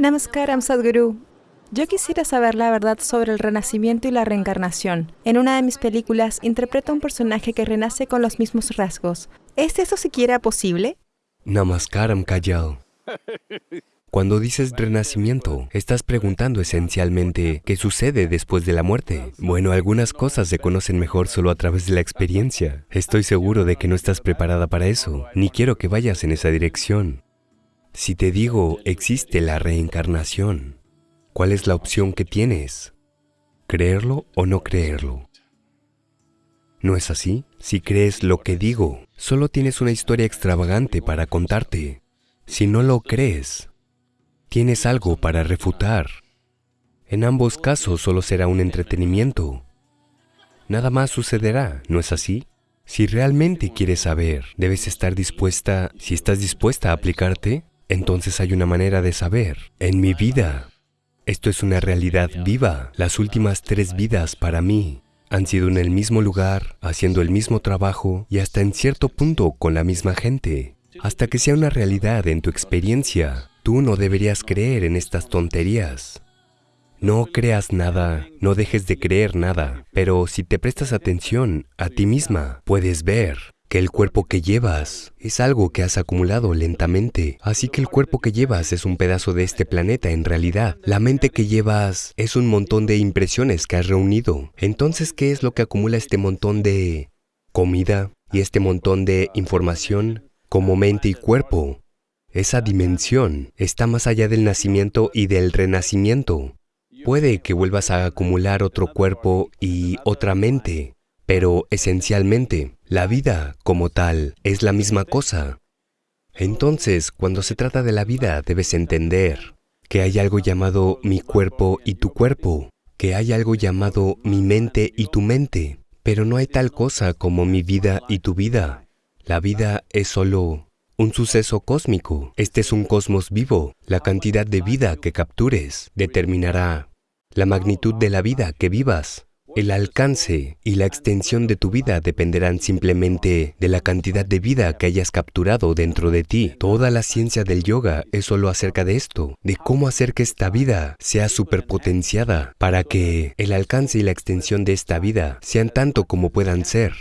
Namaskaram Sadhguru. Yo quisiera saber la verdad sobre el renacimiento y la reencarnación. En una de mis películas interpreto a un personaje que renace con los mismos rasgos. ¿Es eso siquiera posible? Namaskaram Kajal. Cuando dices renacimiento, estás preguntando esencialmente qué sucede después de la muerte. Bueno, algunas cosas se conocen mejor solo a través de la experiencia. Estoy seguro de que no estás preparada para eso, ni quiero que vayas en esa dirección. Si te digo, existe la reencarnación, ¿cuál es la opción que tienes? ¿Creerlo o no creerlo? ¿No es así? Si crees lo que digo, solo tienes una historia extravagante para contarte. Si no lo crees, tienes algo para refutar. En ambos casos solo será un entretenimiento. Nada más sucederá, ¿no es así? Si realmente quieres saber, debes estar dispuesta, si estás dispuesta a aplicarte, entonces hay una manera de saber. En mi vida, esto es una realidad viva. Las últimas tres vidas para mí han sido en el mismo lugar, haciendo el mismo trabajo y hasta en cierto punto con la misma gente. Hasta que sea una realidad en tu experiencia, tú no deberías creer en estas tonterías. No creas nada, no dejes de creer nada, pero si te prestas atención a ti misma, puedes ver que el cuerpo que llevas es algo que has acumulado lentamente. Así que el cuerpo que llevas es un pedazo de este planeta en realidad. La mente que llevas es un montón de impresiones que has reunido. Entonces, ¿qué es lo que acumula este montón de comida y este montón de información como mente y cuerpo? Esa dimensión está más allá del nacimiento y del renacimiento. Puede que vuelvas a acumular otro cuerpo y otra mente, pero esencialmente, la vida como tal es la misma cosa. Entonces, cuando se trata de la vida, debes entender que hay algo llamado mi cuerpo y tu cuerpo, que hay algo llamado mi mente y tu mente, pero no hay tal cosa como mi vida y tu vida. La vida es solo un suceso cósmico. Este es un cosmos vivo. La cantidad de vida que captures determinará la magnitud de la vida que vivas. El alcance y la extensión de tu vida dependerán simplemente de la cantidad de vida que hayas capturado dentro de ti. Toda la ciencia del yoga es solo acerca de esto, de cómo hacer que esta vida sea superpotenciada para que el alcance y la extensión de esta vida sean tanto como puedan ser.